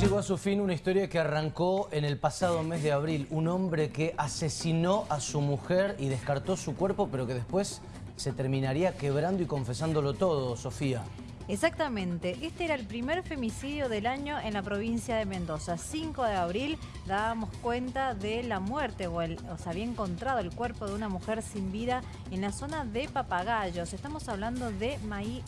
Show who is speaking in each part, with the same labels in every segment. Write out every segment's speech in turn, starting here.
Speaker 1: llegó a su fin una historia que arrancó en el pasado mes de abril. Un hombre que asesinó a su mujer y descartó su cuerpo, pero que después se terminaría quebrando y confesándolo todo, Sofía.
Speaker 2: Exactamente, este era el primer femicidio del año en la provincia de Mendoza. 5 de abril dábamos cuenta de la muerte o, se había encontrado el cuerpo de una mujer sin vida en la zona de Papagayos. Estamos hablando de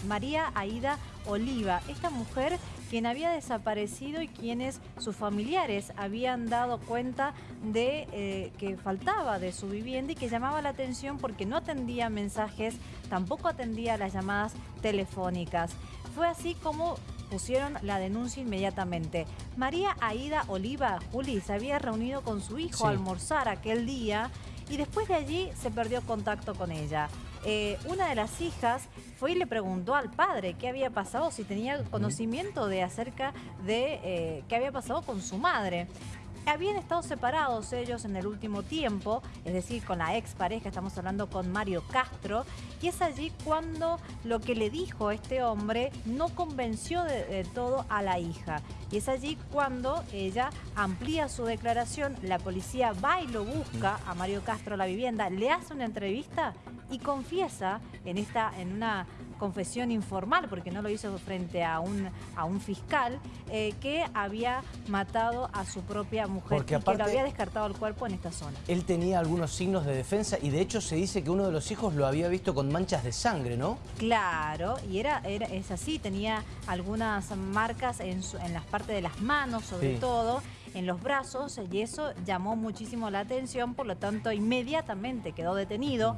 Speaker 2: María Aida Oliva, esta mujer quien había desaparecido y quienes sus familiares habían dado cuenta de eh, que faltaba de su vivienda y que llamaba la atención porque no atendía mensajes, tampoco atendía las llamadas telefónicas. Fue así como pusieron la denuncia inmediatamente. María Aida Oliva, Juli, se había reunido con su hijo a almorzar aquel día y después de allí se perdió contacto con ella. Eh, una de las hijas fue y le preguntó al padre qué había pasado, si tenía conocimiento de acerca de eh, qué había pasado con su madre. Habían estado separados ellos en el último tiempo, es decir, con la ex pareja, estamos hablando con Mario Castro, y es allí cuando lo que le dijo este hombre no convenció de, todo a la hija. Y es allí cuando ella amplía su declaración, la policía va y lo busca a Mario Castro a la vivienda, le hace una entrevista y confiesa en, esta, en una confesión informal, porque no lo hizo frente a un, a un fiscal, eh, que había matado a su propia mujer porque y que lo había descartado el cuerpo en esta zona.
Speaker 1: Él tenía algunos signos de defensa y de hecho se dice que uno de los hijos lo había visto con manchas de sangre, ¿no?
Speaker 2: Claro, y era, era es así, tenía algunas marcas en, en las partes de las manos sobre todo, en los brazos y eso llamó muchísimo la atención, por lo tanto inmediatamente quedó detenido.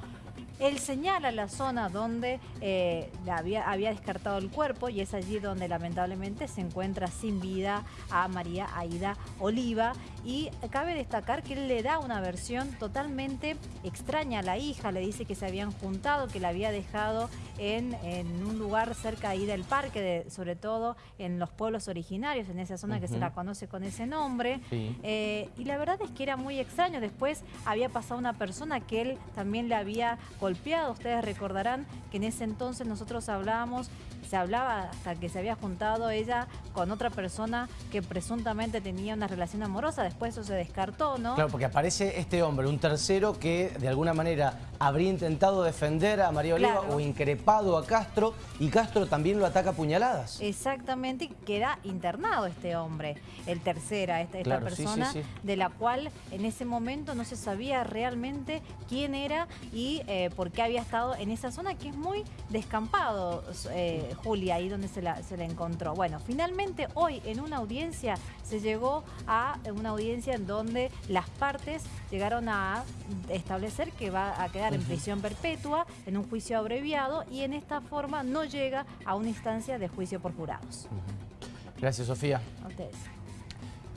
Speaker 2: Él señala la zona donde eh, había, había, descartado el cuerpo y es allí donde lamentablemente se encuentra sin vida a María Aida Oliva. Y cabe destacar que él le da una versión totalmente extraña a la hija, le dice que se habían juntado, que la había dejado en, un lugar cerca ahí del parque, sobre todo en los pueblos originarios, en esa zona que se la conoce con ese nombre. Eh, y la verdad es que era muy extraño. Después había pasado una persona que él también le había golpeado. Ustedes recordarán que en ese entonces nosotros hablábamos, se hablaba hasta que se había juntado ella con otra persona que presuntamente tenía una relación amorosa. Después eso se descartó, ¿no?
Speaker 1: Claro, porque aparece este hombre, un tercero que de alguna manera habría intentado defender a María Oliva o increpado a Castro y Castro también lo ataca a puñaladas.
Speaker 2: Exactamente, queda internado este hombre, el tercera, esta, esta persona de la cual en ese momento no se sabía realmente quién era y eh, por qué había estado en esa zona que es muy descampado, eh, Julia, ahí donde se la, se la encontró. Bueno, finalmente hoy en una audiencia se llegó a una audiencia en donde las partes llegaron a establecer que va a quedar en prisión perpetua, en un juicio abreviado y en esta forma no llega a una instancia de juicio por jurados.
Speaker 1: Gracias, Sofía.
Speaker 2: A ustedes.